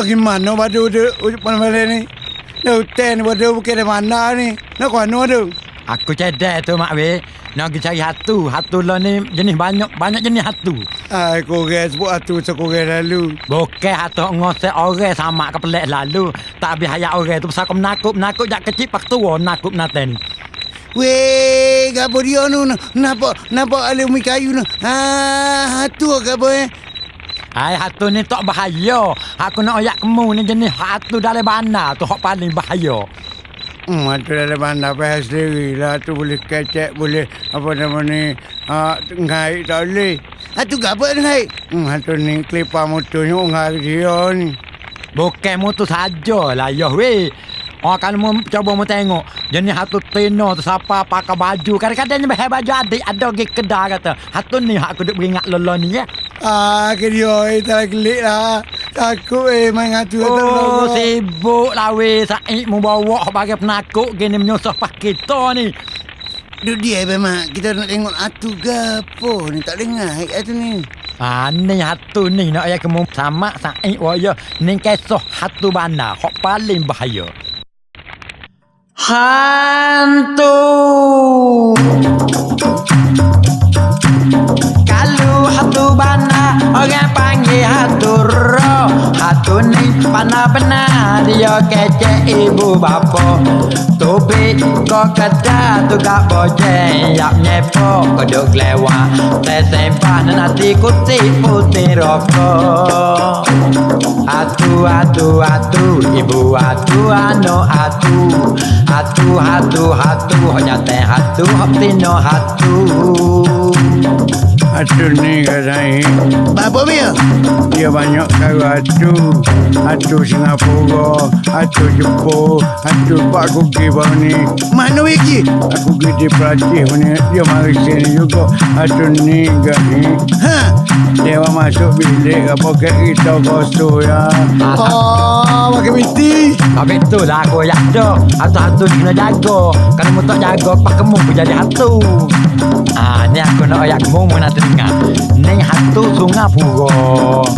gimana badu tu mana ni? Dah hutan badu bukan dari mana ni? Nak kuano tu? Aku cedek tu mak weh. Nak pergi cari hatu. Hatu lah ni jenis banyak banyak jenis hatu. Ai korang sebut atu sekorang lalu. Bukan hatu ngosek orang sama ke lalu. Tak habis hayat orang tu pasal aku menakut. Menakut jak kecil pak tua nakut nate ni. Weh, gapo dia nu? Napa napa ada umi kayu nu? Ha, tu gapo eh? Hai hatu ni tak bahaya. Aku nak ayak kemu ni jenis hatu dalam bandar tu hak paling bahaya. Hmm, tu dalam mana apa sendiri lah. Tu boleh kecek, boleh apa nama ni. Ha, ngai tak boleh. Ha, tu gapo ngai? Hmm, tu ni klipa motornya ngai dia ni. Bukan motor saja lah ya weh. Oh kalau mau coba mau tengok Jenis hatu tino tu siapa pakai baju Kadang-kadang ni baju adik Ada pergi kedai kata Hatu ni aku duk beringat lolo ni ya Ah, ke dia eh, tak gelik lah. Takut eh, main ngatu. Oh sibuk lah weh. Saik mau bawa bagai penakut Gini menyusah pas kita ni. Duk dia memang kita nak tengok atu gapo ni? Tak dengar atu ni. Ah ni. Hatu ni nak ayah kemu sama saik waya. Ni kisah hatu bandar Hak paling bahaya. Hantu. Kalau hatu bana Orang panggil hatu roh Hatu ni pana benar Dia kecek ibu bapa. Topi kau kata tu gak bojeng Yap nyepo kau duk lewat Tersempah dan hati kutip putih rokok. Atu atu atu ibu atu anu atu Atu atu atu nyate atu hop tino atu Atu ni rai Bapa dia? Dia banyak kau atu. Atu Singapura, atu Jepun, atu Pak Kuki bang ni. Mana wiki? Aku gede pelatih ni. Dia mari sini juga. Atu ni katanya. Ha? Dia masuk bilik apa ke kita kosong ya. Oh, pakai miti. Tapi tu lah aku yang ada Hatu-hatu kena jaga Kalau mu tak jaga Pak kamu pun jadi hatu Ah, ni aku nak ayat kamu Mu nak dengar Ni hatu Sungapura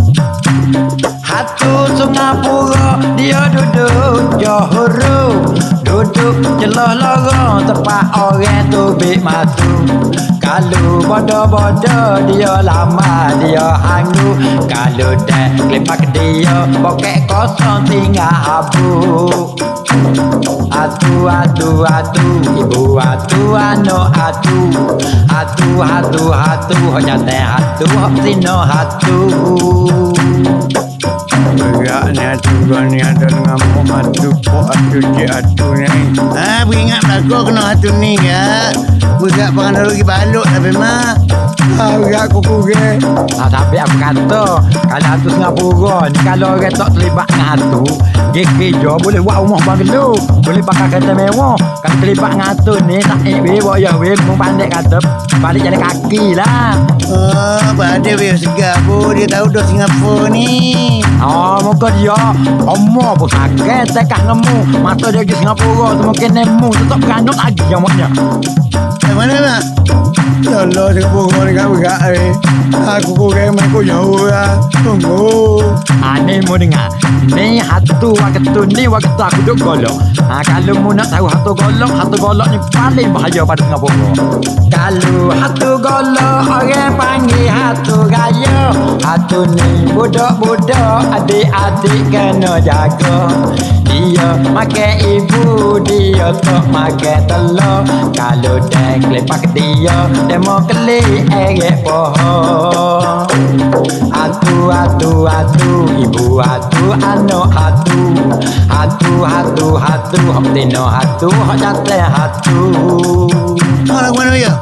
Hatu Sungapura Dia duduk Johor. Duduk celah lorong Tempat orang tu bik matu Kalau bodoh-bodoh Dia lama Dia hanggu Kalau dah Kelipak dia Bokek kosong Tinggal abu Atu atu atu Ibu atu anu atu Atu atu atu Honyate atu Hop sino atu Berak ni atu kau ni ada dengan mu atu po atu cik atu ni. Ah, beringat belakang kena atu ni ya. Berak pengen lagi balok tapi mak. Berak kuku ke. Ah, tapi aku kata Kalau hatu Singapura ni Kalau orang tak terlibat dengan hatu Dia kerja boleh buat rumah banglo Boleh pakai kereta mewah Kalau terlibat dengan hatu ni Tak eh weh Buat ya weh Mau pandai kata Balik jalan kaki lah Oh, pada dia segar. Dia tahu dah Singapura ni. Oh, muka dia Omor pun sakit Tekah nemu Mata dia pergi Singapura tu Mungkin nemu Tetap beranut lagi yang maknya Yang mana mak? Ya Singapura ni kat berak ni. Aku kurang main kau jauh lah. Tunggu. Ni mu dengar Ni hatu waktu ni waktu aku duduk golok ha, Kalau mu nak tahu hatu golok Hatu golok ni paling bahaya pada Singapura Kalau hatu golok Orang panggil hatu raya Hatu ni budak-budak Adik-adik kena jaga. Dia makan ibu Dia tak makan telur. Kalau dah kelepak dia Dia mau keli erek pohon Atu atu atu ibu atu anu atu. Atu atu atu hok tino atu hok jate atu. Mana mana ya?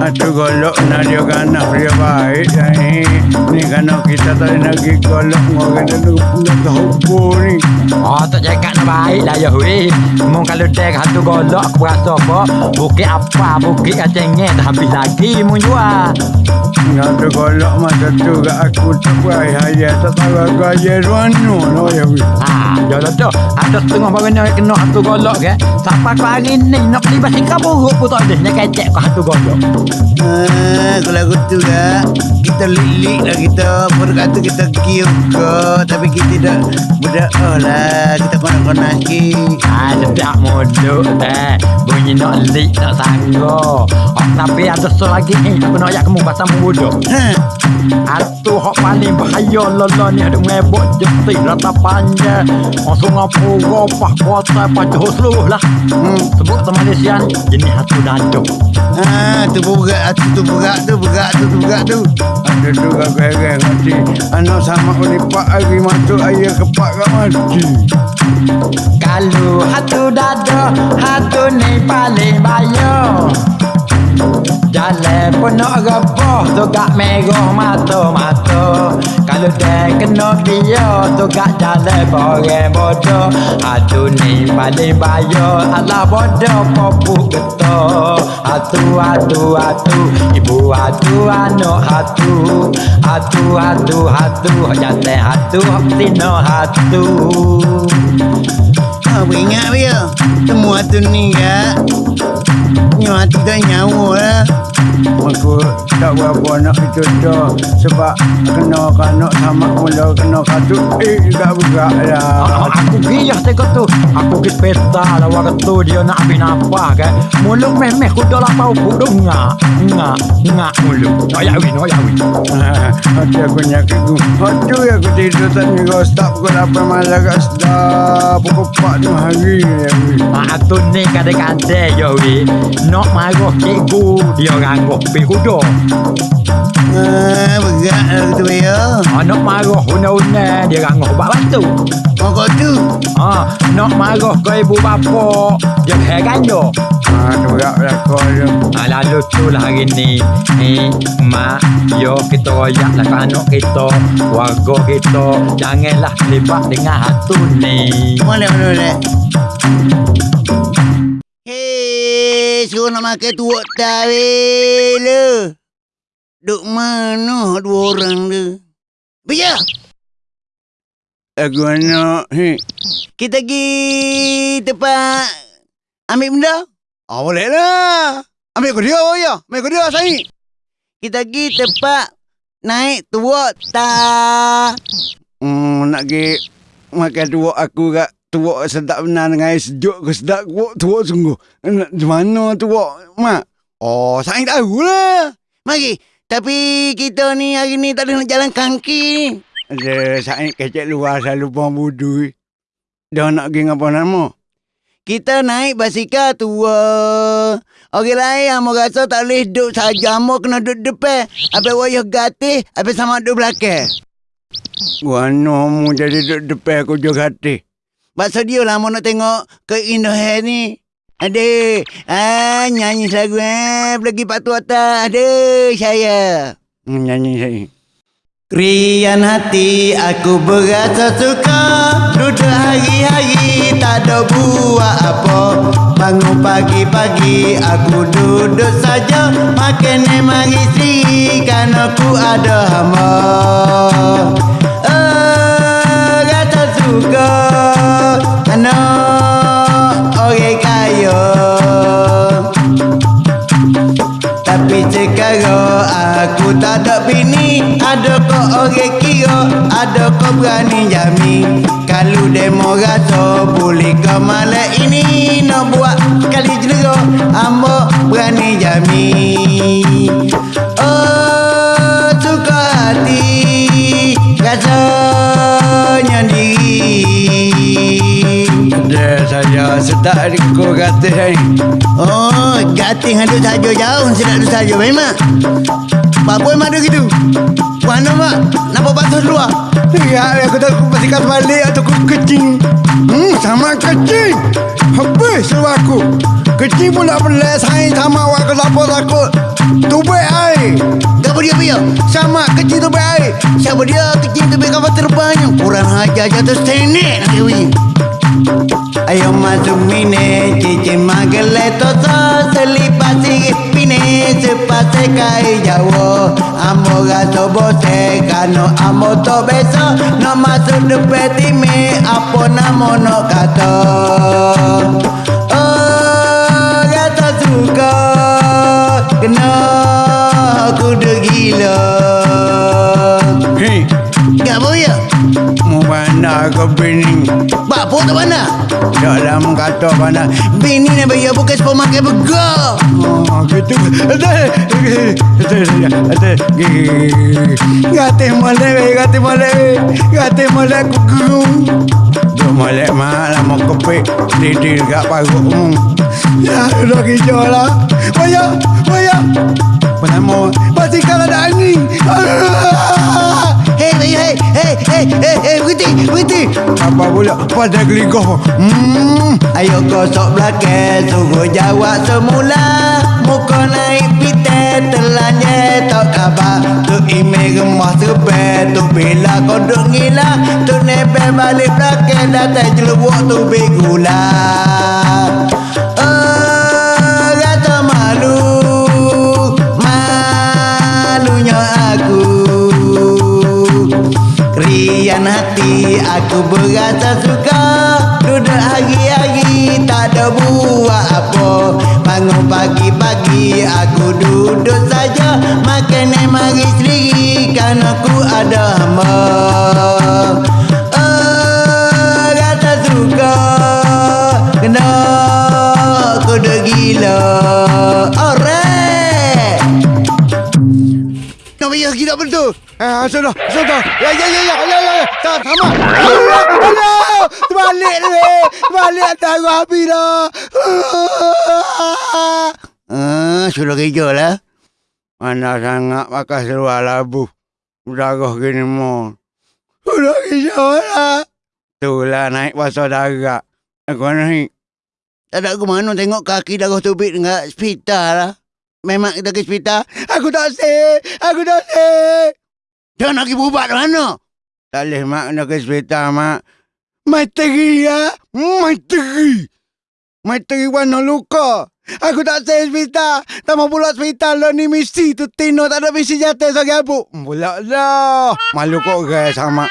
Atu golok nak dia kanak dia baik ni. Ni kanak kita tadi nak pergi golok ngorang dia nak nak tahu ni. Oh tak jaga nak baik lah ya hui Mung kalau dek hatu golok aku rasa apa? Bukit apa? Bukit kacengnya dah habis lagi mung jual. Atu golok masa tu kat aku tak baik haya tak tahu aku haya ruanu lah ya. Ah, jalan tu. Ada setengah barang yang kena hatu golok ke? Sampai ke hari ni nak beli basi buruk pun tak ada Nak kecek ke hatu golok. Ah, kalau aku tu kak, kita lilik lah kita Baru kata kita ke Tapi kita dah Budak oh lah Kita konak-konak ki Ah, sedap modok teh. Bunyi nak lik nak sanggo. Oh, tapi ada satu lagi ni. Aku nak ayat kamu pasal bodoh. Ha Atu hok paling bahaya lolo ni ada ngebok jetik rata panjang. Oh, sungai pura, pah kota, pah johor seluruh lah. Hmm. Sebut ke Malaysia ni, jenis hatu daduk. Ha, tu berat tu tu berat tu berat tu tu berat tu. Ada tu heran mati. Anak sama ni pak hari masuk ayah kepak kau mati. Kalau hatu dada, hatu ni paling bahaya. Jalan pun nak rebah tu gak merah mata-mata Kalau dia kena dia tu gak jalan boreng bodoh Hatu ni paling bahaya Alah bodoh popuk getah Hatu, hatu, hatu Ibu hatu, anak hatu Hatu, hatu, hatu Jalan hatu, tino hatu Ha, apa ingat dia? Semua tu ni kak. Nyawa hati tak nyawa lah. Aku tak berapa nak dah. Sebab kena kanak sama mula kena katu. Eh, berat Ah, lah. Aku giyah tengok tu Aku pergi pesta lah Waktu tu dia nak habis nafas kan Mulut memeh kuda lah bau kuda Ngak Ngak Ngak mulut Noyak win Noyak win Hati aku nyakit tu. Hati aku tidur tak kau stop pukul 8 malam kat stop. Pukul 4 tu hari. Aku ni kadang-kadang ya win Nak marah cikgu Dia rangguh pergi kuda Ah, berat lah tu ya. ah, Nak marah una-una Dia rangguh buat batu Oh kau tu. ah, Nak marah ke ibu bapa Dia heran je Ah, tu berat lah kau tu. Ah, lalu tu lah hari ni Ni Mak Yo kita royak lah anak kita Warga kita Janganlah terlibat dengan hatu ni Boleh, boleh, boleh. Hei, suruh nak makan tu tak weh Duk mana dua orang tu? Bija! Aku nak, hei. Kita pergi tempat ambil benda? Ah, boleh lah. Ambil kau dia, ya. Ambil kau dia, saya. Kita pergi tempat naik tua tak. Hmm, nak pergi makan tua aku kat tua sedap benar dengan air sejuk ke sedap tua tua sungguh. Di mana tua, mak? Oh, saya tahu lah. Mari. Tapi kita ni hari ni tak ada nak jalan kaki. Ada saya kecek luar selalu buang budu. Dah nak pergi apa nama? Kita naik basikal tua. Orang lain yang rasa tak boleh duduk saja. Amo kena duduk depan. Habis wayah gatih. Habis sama duduk belakang. Wano mu jadi duduk depan aku juga hati. Pasal dia lah mau nak tengok keindahan ni. Ada. Ah, nyanyi lagu eh. Lagi Pak Tua atas. Ada saya. Hmm, nyanyi saya. Rian hati aku berasa suka Duduk hari-hari tak ada buat apa Bangun pagi-pagi aku duduk saja Makan memang isi kan aku ada hamba Oh, suka Anak orang kaya tapi sekarang aku tak ada bini Ada kau orang kira Ada kau berani jamin Kalau demo rasa Boleh kau malam ini Nak buat kali jelera Amba berani jamin Sedap di kau kata saya Oh Gatih ada saja jauh. Sedap ada saja memang. Apa memang ada gitu? Mana mak Nampak batu luar Ya aku tak pastikan balik Atau aku kecing Hmm sama kecing Habis seluar aku? Kecing pula belas Sain sama awak ke lapor takut. Tubik air. Gapa dia punya? Sama kecing tubik air. Siapa dia? Kecing tubik kapal terbang. Kurang hajar jatuh senek nak kewin अयो मजुमिने चीची मगले तो सली पासी पिने से पासे काई जाओ अमो गो बोसे, गानो अमो तो बेसो। नो मजुन पे दिमे अपो नमो नो गातो। ओ गातो सुको, नो कुड़ गीलो। Hey. naga bini Ba puta bana Dalam kata bana Bini ne baya bukas pemakai bega Gitu Gate malebe, gate malebe Gate malebe kuku Malek malam mau kopi Tidir gak paguk Ya udah gijola Bayar, bayar Penama Pasti kalau ada angin Hei, hei, hei, hei, hei, hei, hei, berhenti, berhenti. Apa pula pada geligoh? Hmm, ayo kosok belakang, suruh jawab semula. Muka naik pite, telanjang tak khabar. Tu email gemah serbe, tu bila kau duk ngila. Tu nebel balik belakang, datang jelubuk tu begula. Oh, aku berasa suka Duduk hari-hari tak ada buat apa Bangun pagi-pagi aku duduk saja Makan yang mari sendiri kan aku ada hamba nak bayar kita betul. Ah, sudah, sudah. Ya, ya, ya, ya, ya, ya. Tak, sama. Terbalik ni. Terbalik atas aku habis dah. Ah, sudah kerja lah. Mana sangat pakai seluar labu. Darah gini mo. Sudah kerja lah. Itulah naik pasal darat. Aku naik. Tak ada ke mana tengok kaki darah tubik dengan hospital lah. Memang kita ke hospital. Aku tak say. Aku tak say. Nak pergi berubat mana? Tak boleh mak nak ke hospital mak. Materi ya. Materi. Materi warna luka. Aku tak say hospital. Tak mau pula hospital lah ni misi tu Tino tak ada misi jatuh sebagai abu. Pula lah. Malu kok guys sama.